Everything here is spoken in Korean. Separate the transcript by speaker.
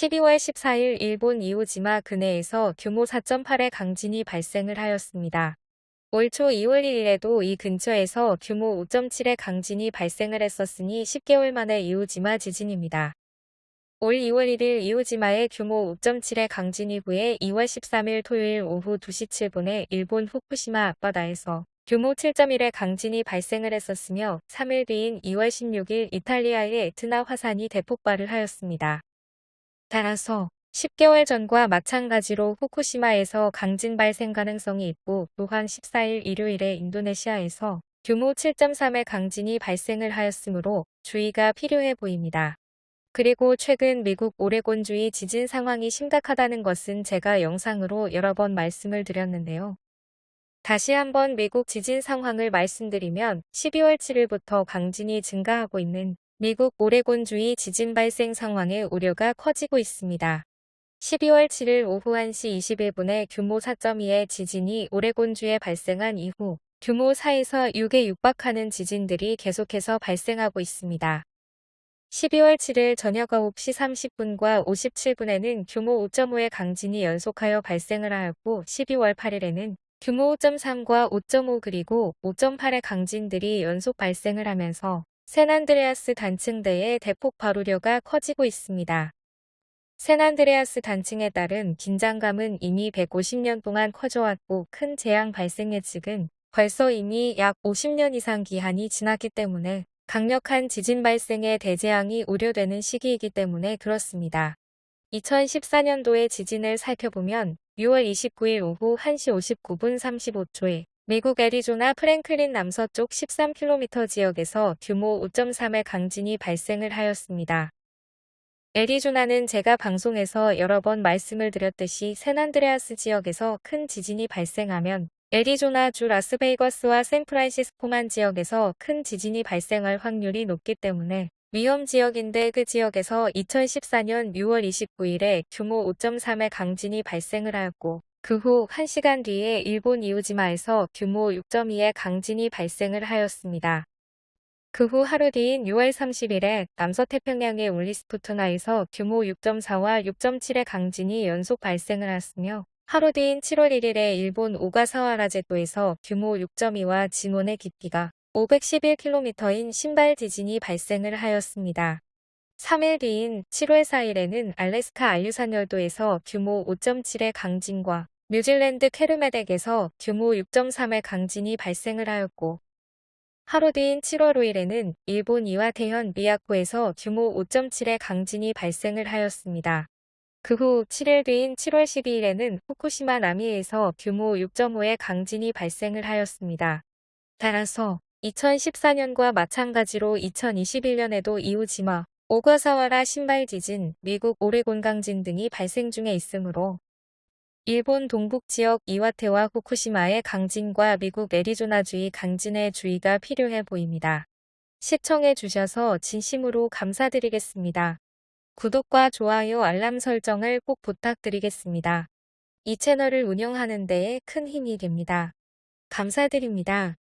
Speaker 1: 12월 14일 일본 이오지마 근해에서 규모 4.8의 강진이 발생을 하였습니다. 올 초 2월 1일에도 이 근처에서 규모 5.7의 강진이 발생을 했었으니 10개월 만의 이오지마 지진입니다. 올 2월 1일 이오지마의 규모 5.7의 강진 이 후에 2월 13일 토요일 오후 2시 7분에 일본 후쿠시마 앞바다에서 규모 7.1의 강진이 발생을 했었으며 3일 뒤인 2월 16일 이탈리아의 에트나 화산이 대폭발을 하였습니다. 따라서 10개월 전과 마찬가지로 후쿠시마에서 강진 발생 가능성이 있고 또한 14일 일요일에 인도네시아에서 규모 7.3의 강진이 발생을 하였으므로 주의가 필요해 보입니다. 그리고 최근 미국 오레곤주의 지진 상황이 심각하다는 것은 제가 영상으로 여러 번 말씀을 드렸는데요. 다시 한번 미국 지진 상황을 말씀드리면 12월 7일부터 강진이 증가하고 있는 미국 오레곤주의 지진 발생 상황의 우려가 커지고 있습니다. 12월 7일 오후 1시 21분에 규모 4.2의 지진이 오레곤주에 발생한 이후 규모 4에서 6에 육박하는 지진들이 계속해서 발생하고 있습니다. 12월 7일 저녁 9시 30분과 57분에는 규모 5.5의 강진이 연속하여 발생을 하였고 12월 8일에는 규모 5.3과 5.5 그리고 5.8의 강진들이 연속 발생을 하면서 샌안드레아스 단층대의 대폭 발우려가 커지고 있습니다. 샌안드레아스 단층에 따른 긴장감은 이미 150년 동안 커져왔고 큰 재앙 발생 예측은 벌써 이미 약 50년 이상 기한이 지났기 때문에 강력한 지진 발생의 대재앙이 우려되는 시기이기 때문에 그렇습니다. 2014년도의 지진을 살펴보면 6월 29일 오후 1시 59분 35초에 미국 애리조나 프랭클린 남서쪽 13km 지역에서 규모 5.3의 강진이 발생을 하였습니다. 애리조나는 제가 방송에서 여러 번 말씀을 드렸듯이 샌안드레아스 지역에서 큰 지진이 발생하면 애리조나주 라스베이거스와 샌프란시스코만 지역에서 큰 지진이 발생할 확률이 높기 때문에 위험 지역인데 그 지역에서 2014년 6월 29일에 규모 5.3의 강진이 발생을 하였고 그 후 1시간 뒤에 일본 이우지마에서 규모 6.2의 강진이 발생을 하였습니다. 그 후 하루 뒤인 6월 30일에 남서태평양의 울리스푸트나에서 규모 6.4와 6.7의 강진이 연속 발생을 하였으며 하루 뒤인 7월 1일에 일본 오가사와라제도에서 규모 6.2와 진원의 깊이가 511km인 신발 지진이 발생을 하였습니다. 3일 뒤인 7월 4일에는 알래스카 알류산 열도에서 규모 5.7의 강진과 뉴질랜드 캐르메덱에서 규모 6.3의 강진이 발생을 하였고 하루 뒤인 7월 5일에는 일본 이와테현 미야코에서 규모 5.7의 강진이 발생을 하였습니다. 그 후 7일 뒤인 7월 12일에는 후쿠시마 남해에서 규모 6.5의 강진이 발생을 하였습니다. 따라서 2014년과 마찬가지로 2021년에도 이우지마, 오가사와라 신발 지진, 미국 오레곤 강진 등이 발생 중에 있으므로 일본 동북 지역 이와테와 후쿠시마의 강진과 미국 애리조나주의 강진의 주의가 필요해 보입니다. 시청해 주셔서 진심으로 감사드리겠습니다. 구독과 좋아요 알람 설정을 꼭 부탁드리겠습니다. 이 채널을 운영하는 데에 큰 힘이 됩니다. 감사드립니다.